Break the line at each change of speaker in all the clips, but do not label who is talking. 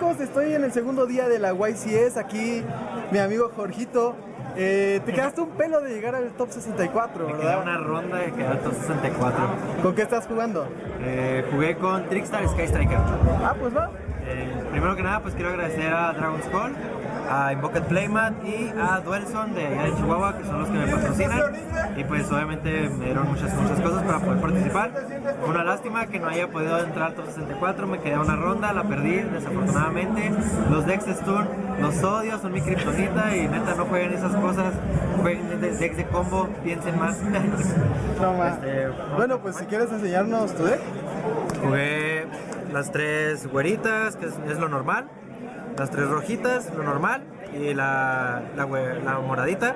amigos, estoy en el segundo día de la YCS. Aquí mi amigo Jorgito. Eh, te quedaste un pelo de llegar al top 64,
Me
¿verdad?
queda una ronda de quedar al top 64.
¿Con qué estás jugando?
Eh, jugué con Trickstar Sky Striker.
Ah, pues va.
Eh, primero que nada, pues quiero agradecer a Dragon's Call, a Invoked Playmat y a Duelson de allá de Chihuahua, que son los que me patrocinan. Y pues obviamente me dieron muchas, muchas cosas para poder participar. Una lástima que no haya podido entrar al top 64, me quedé a una ronda, la perdí desafortunadamente. Los decks de Stun, los odio, son mi kriptonita y neta no jueguen esas cosas. Jueguen de- decks de combo, piensen más.
No más.
Este,
Bueno, pues si quieres enseñarnos tu deck.
Jugué las tres güeritas, que es, es lo normal. Las tres rojitas, lo normal. Y la, la, moradita.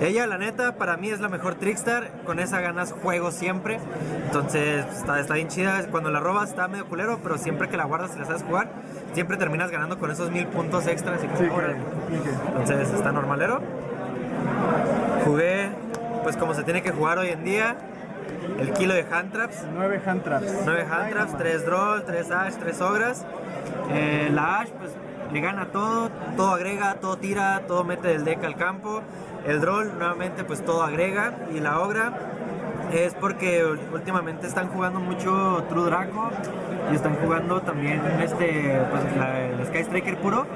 Ella, la neta, para mí es la mejor Trickstar. Con esa ganas juego siempre. Entonces está, está bien chida. Cuando la robas está medio culero, pero siempre que la guardas y la sabes jugar, siempre terminas ganando con esos mil puntos extras. Y
Sí.
Entonces está normalero. Jugué, pues como se tiene que jugar hoy en día, el kilo de hand traps.
9 hand traps.
9 hand traps, 3 droll, 3 ash, 3 ogras. Eh, la ash pues gana todo, todo agrega, todo tira, todo mete del deck al campo. El droll nuevamente pues todo agrega. Y la ogra es porque últimamente están jugando mucho True Draco y están jugando también este pues la, el Sky Striker puro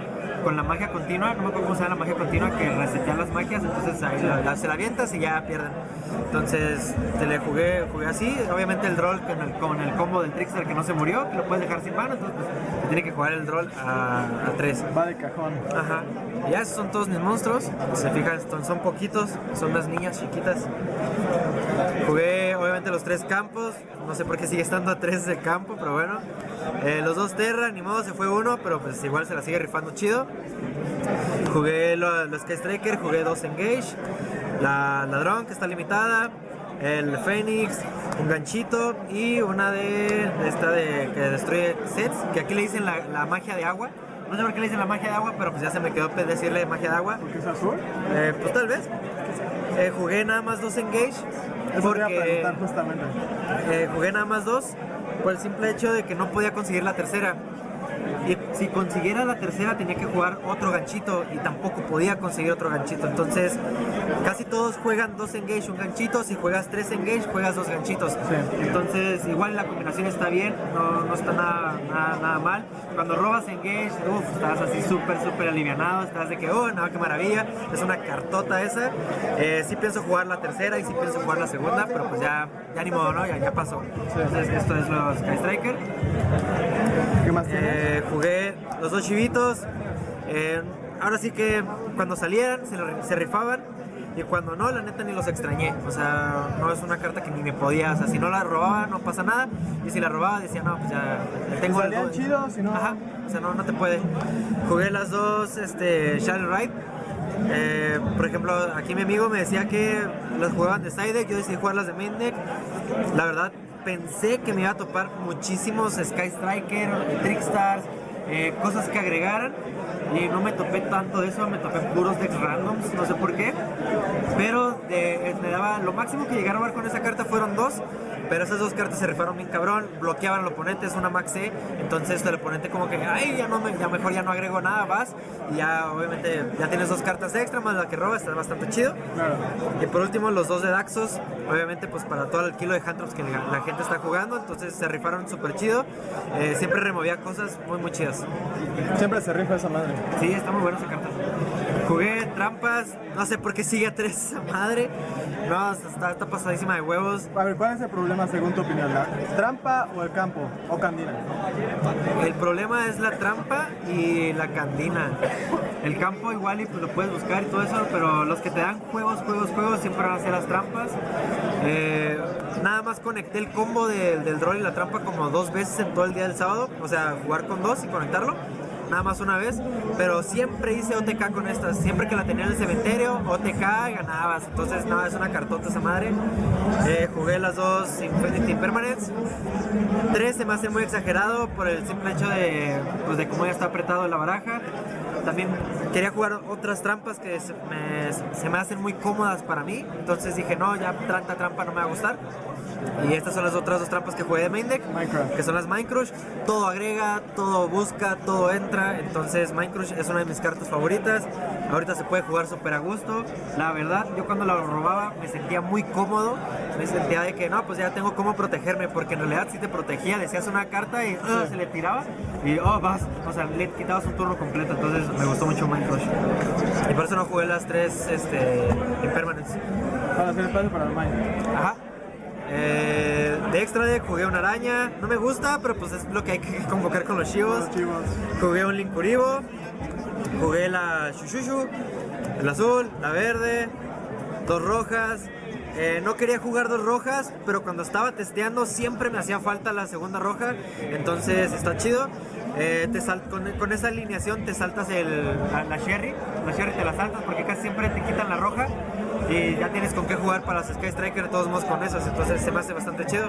con la magia continua, no me acuerdo cómo se llama la magia continua que resetea las magias, entonces ahí la- se la avientas y ya pierden. Entonces te le jugué, jugué así, obviamente el droll con el, con el combo del Trickster que no se murió, que lo puedes dejar sin mano, pues, se tiene que jugar el droll a 3.
Va de cajón.
Ajá. Ya son todos mis monstruos. Se fijan, son, son poquitos. Son unas niñas chiquitas. Jugué obviamente los tres campos. No sé por qué sigue estando a tres de campo, pero bueno. Eh, los dos Terra, ni modo, se fue uno, pero pues igual se la sigue rifando chido. Jugué lo- los Sky Striker, jugué dos Engage. La Ladrón, que está limitada. El Fénix, un ganchito y una de, esta de que destruye sets, que aquí le dicen la, la magia de agua. No sé por qué le dicen la magia de agua, pero pues ya se me quedó decirle magia de agua.
¿Qué es azul?
Eh, pues tal vez. Eh, jugué nada más dos engage.
Eso
Porque
justamente.
eh, jugué nada más dos por el simple hecho de que no podía conseguir la tercera. Y si consiguiera la tercera tenía que jugar otro ganchito y tampoco podía conseguir otro ganchito. Entonces casi todos juegan dos engage, un ganchito. Si juegas tres engage, juegas dos ganchitos. Entonces igual la combinación está bien, no, no está nada, nada, nada mal. Cuando robas engage, uff, estás así súper, súper alivianado. Estás de que, oh, no, qué maravilla. Es una cartota esa. Eh, sí pienso jugar la tercera y sí pienso jugar la segunda, pero pues ya, ya ni modo, ¿no? Ya, ya pasó. Entonces esto es los Sky Striker.
¿Qué más tienes?
Eh, jugué los dos chivitos. Eh, ahora sí que cuando salieran se, se rifaban. Y cuando no, la neta ni los extrañé. O sea, no es una carta que ni me podía. O sea, si no la robaba, no pasa nada. Y si la robaba, decía, no, pues ya tengo
salían
algo.
chidos, si no-
Ajá. O sea, no, no te puede. Jugué las dos, este, Shadow Ride. Eh, por ejemplo, aquí mi amigo me decía que las jugaban de side deck, yo decidí jugarlas de main deck. La verdad, pensé que me iba a topar muchísimos Sky Striker, Trickstars, eh, cosas que agregaran. Y no me topé tanto de eso, me topé puros decks randoms, no sé por qué. Pero de- me daba, lo máximo que llegaron a ver con esa carta fueron dos. Pero esas dos cartas se rifaron bien cabrón, bloqueaban al oponente, es una max E, entonces el oponente como que, ay, ya, no me, ya mejor ya no agrego nada, vas, y ya obviamente ya tienes dos cartas extra, más la que roba, está bastante chido.
Claro.
Y por último los dos de Daxos, obviamente pues para todo el kilo de Handrops que la, la gente está jugando, entonces se rifaron súper chido, Eh, siempre removía cosas muy muy chidas.
Siempre se rifa esa madre.
Sí, está muy buena esa carta. Jugué trampas, no sé por qué sigue a tres esa madre, no, está, está pasadísima de huevos.
A ver, ¿cuál es el problema según tu opinión? ¿La trampa o el campo? ¿O candina?
El problema es la trampa y la candina. El campo igual y pues lo puedes buscar y todo eso, pero los que te dan juegos, juegos, juegos siempre van a ser las trampas. Eh, nada más conecté el combo del, del draw y la trampa como dos veces en todo el día del sábado, o sea, jugar con dos y conectarlo. Nada más una vez, pero siempre hice OTK con estas. Siempre que la tenía en el cementerio, OTK ganabas. Entonces, nada, es una cartota esa madre. Eh, jugué las dos Infinity Permanents. Tres se me hace muy exagerado por el simple hecho de, pues, de cómo ya está apretado la baraja. También quería jugar otras trampas que se me, se me hacen muy cómodas para mí. Entonces dije, no, ya tanta trampa no me va a gustar. Y estas son las otras dos trampas que jugué de main deck,
Minecraft.
que son las Minecrush. Todo agrega, todo busca, todo entra. Entonces Minecrush es una de mis cartas favoritas. Ahorita se puede jugar súper a gusto. La verdad, yo cuando la robaba me sentía muy cómodo. Me sentía de que no, pues ya tengo cómo protegerme, porque en realidad si te protegía, decías una carta y ah, se le tiraba y oh, vas, o sea, le quitabas un turno completo. Entonces me gustó mucho Minecrush. Y por eso no jugué las tres este, Impermanents.
Para hacer espacio para el mine.
Ajá. Eh, de extra deck jugué una araña. No me gusta, pero pues es lo que hay que convocar con los chivos.
Los chivos.
Jugué un Linkuribo. Jugué la Shushushu. El azul, la verde. Dos rojas. Eh, no quería jugar dos rojas, pero cuando estaba testeando siempre me hacía falta la segunda roja. Entonces está chido. Eh, con, esa alineación te saltas el, la, la Sherry. La Sherry te la saltas porque casi siempre te quitan la roja. Y ya tienes con qué jugar para los Sky Striker, de todos modos con esos. Entonces se me hace bastante chido.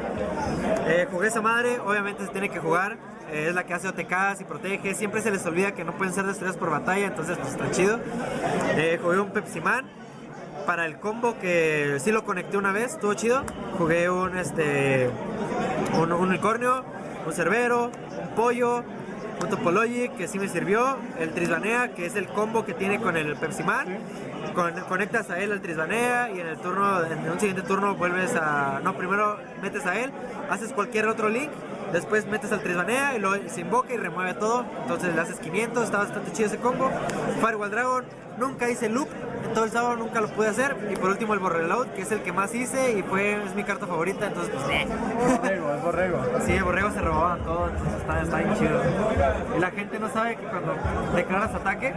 Eh, jugué esa madre, obviamente se tiene que jugar. Es la que hace OTKs y protege. Siempre se les olvida que no pueden ser destruidos por batalla, entonces pues está chido. Eh, jugué un Pepsi Man para el combo que sí lo conecté una vez, estuvo chido. Jugué un este un unicornio, un cerbero, un pollo, un que sí me sirvió, el Trisbanea que es el combo que tiene con el Pepsi Man. Con- conectas a él al Trisbanea y en el turno, en un siguiente turno vuelves a. No, primero metes a él, haces cualquier otro link, después metes al Trisbanea y luego se invoca y remueve todo. Entonces le haces 500, está bastante chido ese combo. Firewall Dragon, nunca hice loop, todo el sábado nunca lo pude hacer. Y por último el Borreload, que es el que más hice y fue, es mi carta favorita, entonces pues eh.
Borrego, es borrego.
Sí, el borrego se robaba todo, entonces está, está bien chido. Y la gente no sabe que cuando declaras ataque,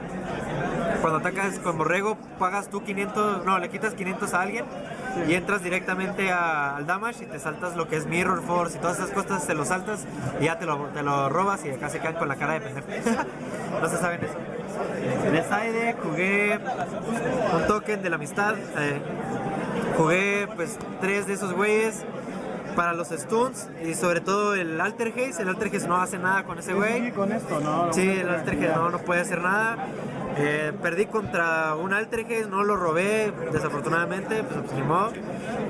cuando atacas con borrego, pagas tú 500, no, le quitas 500 a alguien y entras directamente a- al damage y te saltas lo que es Mirror Force y todas esas cosas, te lo saltas y ya te lo, te lo robas y acá se quedan con la cara de pendejo. no se saben eso. De side jugué un token de la amistad. eh, jugué pues tres de esos güeyes para los stuns y sobre todo el Alter Haze. El Alter Haze no hace nada con ese
Sí,
güey.
con esto, ¿no?
Sí, el Alter Haze no, no puede hacer nada. Eh, perdí contra un Alter Haze, no lo robé, desafortunadamente, pues, pues, ni modo.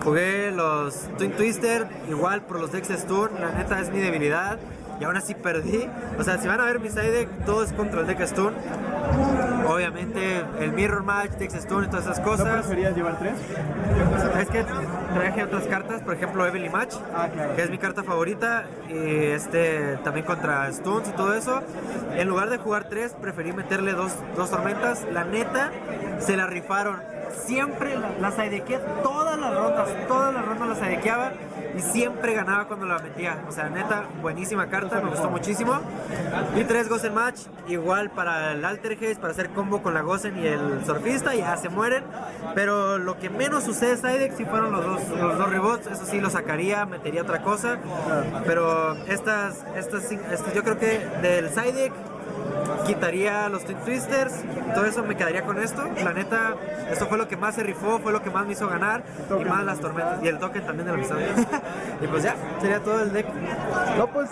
Jugué los Twin Twister, igual por los decks stun, la neta es mi debilidad. Y aún así perdí. O sea, si van a ver mi side deck, todo es contra el deck stun. Obviamente el Mirror Match, deck stun y todas esas
¿No
cosas.
preferías llevar tres?
Es que traje otras cartas, por ejemplo Evelyn Match,
Ah, claro.
que es mi carta favorita, y este también contra Stuns y todo eso. En lugar de jugar tres, preferí meterle dos, dos tormentas. La neta, se la rifaron. Siempre la- las sidequeé todas las rondas, todas las rondas las sidequeaba y siempre ganaba cuando la metía. O sea, neta, buenísima carta, me gustó muchísimo. Y tres Gozen Match, igual para el Alter Haze, para hacer combo con la Gozen y el Surfista, ya se mueren. Pero lo que menos usé de Sidex sí fueron los dos, los dos rebots, eso sí lo sacaría, metería otra cosa. Pero estas, estas yo creo que del Sidex quitaría los Twin Twisters, todo eso me quedaría con esto. La neta, esto fue lo que más se rifó, fue lo que más me hizo ganar, y más las tormentas, y el token también de la amistad. y pues ya, sería todo el deck.
No, pues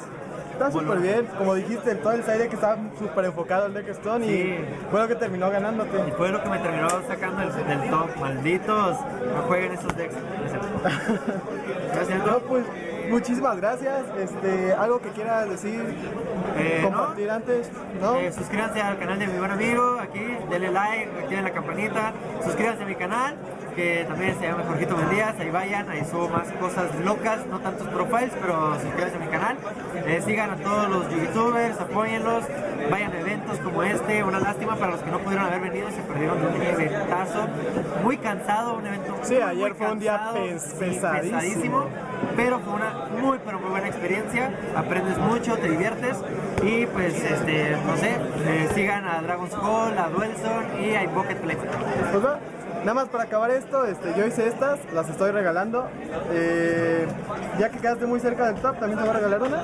está súper bien. Como dijiste, todo el side que estaba súper enfocado al deck Stone
Sí.
y fue lo que terminó
Y
ganándote.
fue lo que me terminó sacando del, del top. Malditos, no jueguen esos decks. Gracias,
No, pues muchísimas gracias. Este, algo que quieras decir,
Eh, ¿no?
compartir antes, ¿no?
Eh, suscríbanse al canal de mi buen amigo aquí, denle like, activen la campanita, suscríbanse a mi canal, que también se llama Jorgito Mendías, ahí vayan, ahí subo más cosas locas, no tantos profiles, pero suscríbanse a mi canal, Eh, sigan a todos los youtubers, apóyenlos, vayan a eventos como este, una lástima para los que no pudieron haber venido, se perdieron de un eventazo, muy cansado, un evento
Sí,
muy,
ayer
muy
fue un día
cansado,
pes-
sí,
pesadísimo.
pero fue una muy pero muy buena experiencia aprendes mucho te diviertes y pues este no sé eh, sigan a Dragon's Call a Duelson y a Invoket Play
Pues nada más para acabar esto, este, yo hice estas, las estoy regalando. Eh, ya que quedaste muy cerca del top, también te voy a regalar una.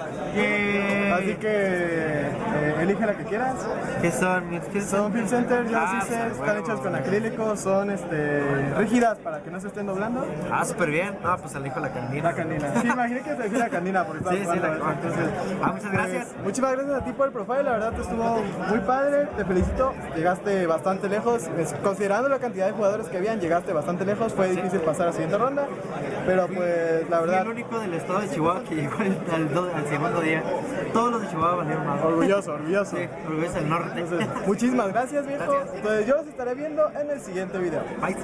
Así que eh, elige la que quieras.
¿Qué son? mis- ¿Qué
Son Film Center, yo las
Ah,
hice,
pues,
están hechas con acrílico, son este, rígidas para que no se estén doblando.
Ah, súper bien. Ah, pues elijo la candina.
La candina. Sí, imaginé que te la candina estaba
Sí, sí, la-
entonces,
Ah, muchas gracias.
pues, muchísimas gracias a ti por el profile, la verdad te estuvo muy padre, te felicito, llegaste bastante lejos, considerando la cantidad de jugadores que habían, llegaste bastante lejos, fue difícil pasar a la siguiente ronda, pero pues la
Fui
verdad,
el único del estado de Chihuahua que llegó al, al do- al segundo día. Todos los de Chihuahua valieron más.
orgulloso, orgulloso.
Sí, orgulloso del norte.
Entonces, muchísimas gracias viejo,
Gracias.
entonces yo los estaré viendo en el siguiente video.
Bye.